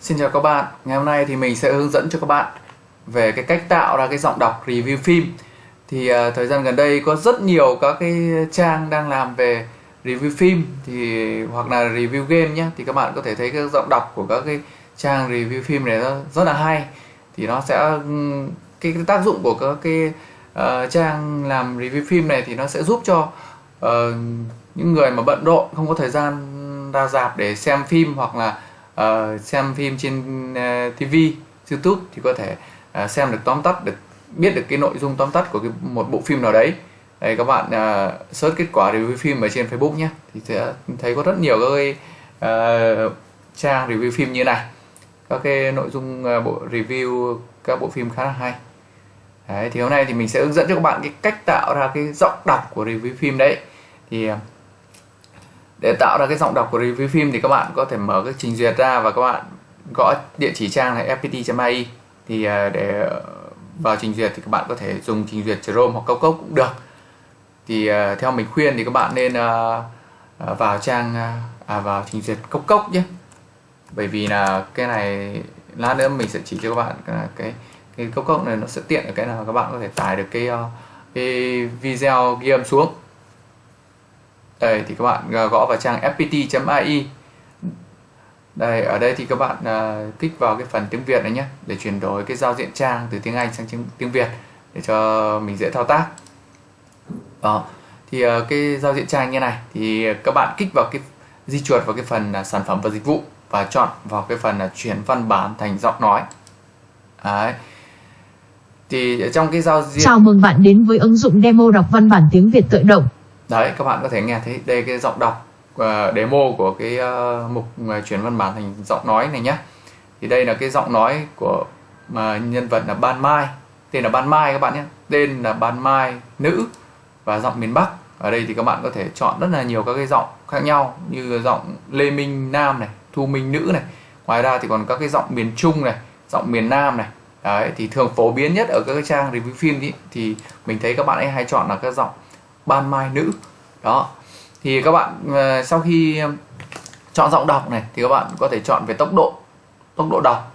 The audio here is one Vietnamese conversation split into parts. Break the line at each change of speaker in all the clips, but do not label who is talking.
Xin chào các bạn, ngày hôm nay thì mình sẽ hướng dẫn cho các bạn về cái cách tạo ra cái giọng đọc review phim. Thì uh, thời gian gần đây có rất nhiều các cái trang đang làm về review phim thì hoặc là review game nhé thì các bạn có thể thấy cái giọng đọc của các cái trang review phim này nó rất là hay. Thì nó sẽ cái, cái tác dụng của các cái uh, trang làm review phim này thì nó sẽ giúp cho uh, những người mà bận rộn không có thời gian ra dạp để xem phim hoặc là uh, xem phim trên ờ, uh, TV, YouTube thì có thể uh, xem được tóm tắt được biết được cái nội dung tóm tắt của cái, một bộ phim nào đấy. Đây các bạn uh, search kết quả review phim ở trên Facebook nhé thì sẽ thấy có rất nhiều các cái uh, trang review phim như này. Các cái nội dung uh, bộ review các bộ phim khá là hay. Đấy, thì hôm nay thì mình sẽ hướng dẫn cho các bạn cái cách tạo ra cái giọng đọc của review phim đấy. Thì để tạo ra cái giọng đọc của review phim thì các bạn có thể mở cái trình duyệt ra và các bạn gõ địa chỉ trang là fpt.ai thì à, để ờ, vào trình duyệt thì các bạn có thể dùng trình duyệt Chrome hoặc Cốc Cốc cũng được. Thì à, theo mình khuyên thì các bạn nên à, vào trang à, vào trình duyệt Cốc Cốc nhé. Bởi vì là cái này lát nữa mình sẽ chỉ cho các bạn cái cái Cốc Cốc này nó sẽ tiện ở cái nào các bạn có thể tải được cái ờ, cái video ghi âm xuống đây thì các bạn à, gõ vào trang fpt.ai đây ở đây thì các bạn uh, kích vào cái phần tiếng Việt này nhé để chuyển đổi cái giao diện trang từ tiếng Anh sang tiếng Việt để cho mình dễ thao tác. Đó thì uh, cái giao diện trang như này thì các bạn kích vào cái di chuột vào cái phần uh, sản phẩm và dịch vụ và chọn vào cái phần là chuyển văn bản thành giọng nói. Đấy. Thì trong cái giao diện
chào mừng bạn đến với ứng dụng demo đọc văn bản tiếng Việt tự động
đấy các bạn có thể nghe thấy đây cái giọng đọc uh, demo của cái uh, mục uh, chuyển văn bản thành giọng nói này nhé. Thì đây là cái giọng nói của mà nhân vật là Ban Mai. Tên là Ban Mai các bạn nhé. Tên là Ban Mai nữ và giọng miền Bắc. Ở đây thì các bạn có thể chọn rất là nhiều các cái giọng khác nhau như giọng Lê Minh Nam này Thu Minh nữ này. Ngoài ra thì còn các cái giọng miền Trung này giọng miền Nam này. Đấy thì thường phổ biến nhất ở các cái trang review phim ý, thì mình thấy các bạn ấy hay chọn là các giọng ban mai nữ. Đó. Thì các bạn ờ, sau khi chọn giọng đọc này thì các bạn có thể chọn về tốc độ tốc độ đọc.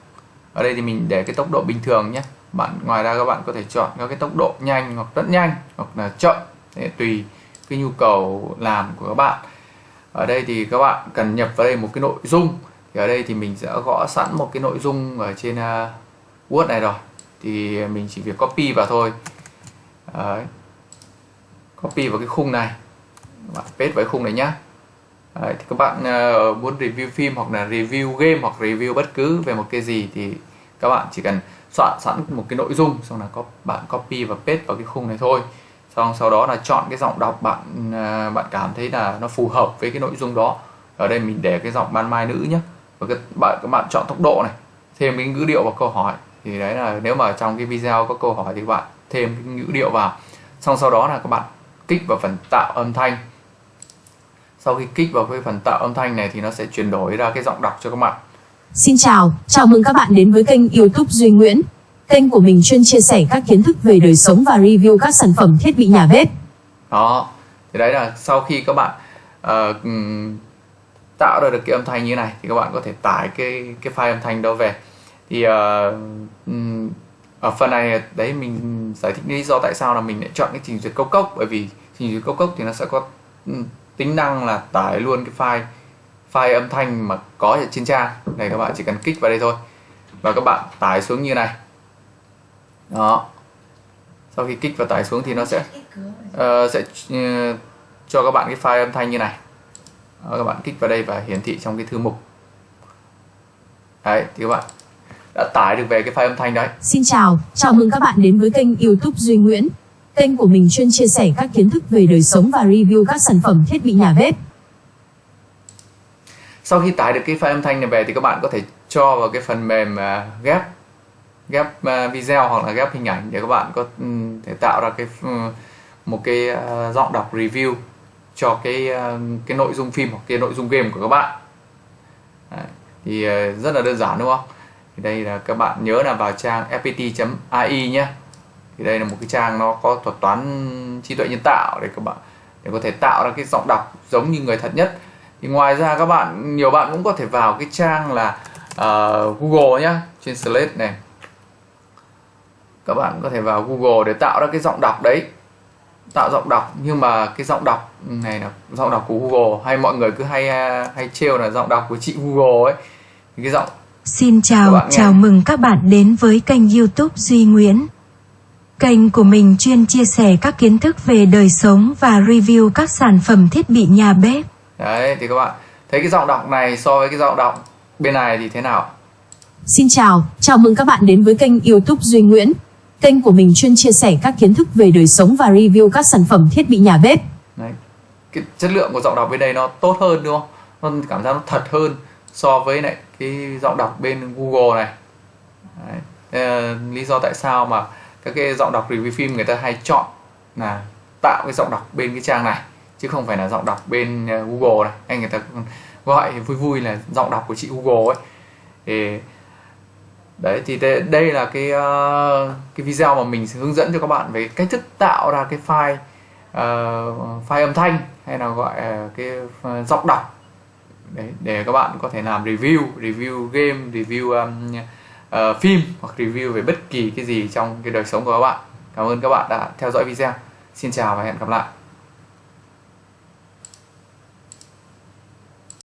Ở đây thì mình để cái tốc độ bình thường nhé. Bạn ngoài ra các bạn có thể chọn các cái tốc độ nhanh hoặc rất nhanh hoặc là chậm để tùy cái nhu cầu làm của các bạn. Ở đây thì các bạn cần nhập vào đây một cái nội dung. Thì ở đây thì mình sẽ gõ sẵn một cái nội dung ở trên uh, Word này rồi. Thì mình chỉ việc copy vào thôi. Đấy copy vào cái khung này. Bạn paste vào cái khung này nhá. Đấy, thì các bạn uh, muốn review phim hoặc là review game hoặc review bất cứ về một cái gì thì các bạn chỉ cần soạn sẵn một cái nội dung xong là có bạn copy và paste vào cái khung này thôi. Xong sau đó là chọn cái giọng đọc bạn uh, bạn cảm thấy là nó phù hợp với cái nội dung đó. Ở đây mình để cái giọng ban mai nữ nhé và các bạn các bạn chọn tốc độ này thêm cái ngữ điệu vào câu hỏi. Thì đấy là nếu mà trong cái video có câu hỏi thì các bạn thêm cái ngữ điệu vào. Xong sau đó là các bạn kích vào phần tạo âm thanh. Sau khi kích vào cái phần tạo âm thanh này thì nó sẽ chuyển đổi ra cái giọng đọc cho các bạn.
Xin chào, chào mừng các bạn đến với kênh youtube Duy Nguyễn. Kênh của mình chuyên chia sẻ các kiến thức về đời sống và review các sản phẩm thiết bị nhà bếp.
Đó, thì đấy là sau khi các bạn uh, tạo ra được cái âm thanh như này thì các bạn có thể tải cái cái file âm thanh đó về. Thì uh, ở phần này đấy mình giải thích lý do tại sao là mình lại chọn cái trình duyệt cốc cốc. Bởi vì trình duyệt cốc cốc thì nó sẽ có ừ, tính năng là tải luôn cái file file âm thanh mà có ở trên trang. Này các bạn chỉ cần kích vào đây thôi. Và các bạn tải xuống như này. Đó. Sau khi kích và tải xuống thì nó sẽ uh, sẽ uh, cho các bạn cái file âm thanh như này. Đó, các bạn kích vào đây và hiển thị trong cái thư mục. Đấy thì các bạn đã tải được về cái file âm thanh đấy.
Xin chào, chào mừng các bạn đến với kênh YouTube Duy Nguyễn. Kênh của mình chuyên chia sẻ các kiến thức về đời sống và review các sản phẩm thiết bị nhà bếp.
Sau khi tải được cái file âm thanh này về thì các bạn có thể cho vào cái phần mềm uh, ghép ghép uh, video hoặc là ghép hình ảnh để các bạn có um, thể tạo ra cái um, một cái uh, giọng đọc review cho cái cái nội dung phim hoặc cái nội dung game của các bạn. Đấy. Thì rất là đơn giản đúng không? Thì đây là các bạn nhớ là vào trang fpt.ai nhé. Thì đây là một cái trang nó có thuật toán trí tuệ nhân tạo để các bạn để có thể tạo ra cái giọng đọc giống như người thật nhất. Thì ngoài ra các bạn nhiều bạn cũng có thể vào cái trang là uh, Google nhé Translate này. Các bạn có thể vào Google để tạo ra cái giọng đọc đấy. Tạo giọng đọc nhưng mà cái giọng đọc này là giọng đọc của Google. Hay mọi người cứ hay à, hay trêu là giọng đọc của chị Google ấy. Cái giọng
Xin chào, chào mừng các bạn đến với kênh YouTube Duy Nguyễn. Kênh của mình chuyên chia sẻ các kiến thức về đời sống và review các sản phẩm thiết bị nhà bếp.
Đấy thì các bạn thấy cái giọng đọc này so với cái giọng đọc bên này thì thế nào?
Xin chào, chào mừng các bạn đến với kênh YouTube Duy Nguyễn. Kênh của mình chuyên chia sẻ các kiến thức về đời sống và review các sản phẩm thiết bị nhà bếp.
Đấy. Cái chất lượng của giọng đọc bên đây nó tốt hơn đúng không? Nó cảm giác nó thật hơn so với lại cái giọng đọc bên Google này. Đấy. À, lý do tại sao mà các cái giọng đọc review phim người ta hay chọn là tạo cái giọng đọc bên cái trang này chứ không phải là giọng đọc bên ờ, Google này anh người ta gọi vui vui là giọng đọc của chị Google ấy thì đấy thì đây là cái uh, cái video mà mình sẽ hướng dẫn cho các bạn về cách thức tạo ra cái file uh, file âm thanh hay là gọi uh, cái uh, giọng đọc đấy, để các bạn có thể làm review review game review um, uh, phim hoặc review về bất kỳ cái gì trong cái đời sống của các bạn. Cảm ơn các bạn đã theo dõi video. Xin chào và hẹn gặp lại.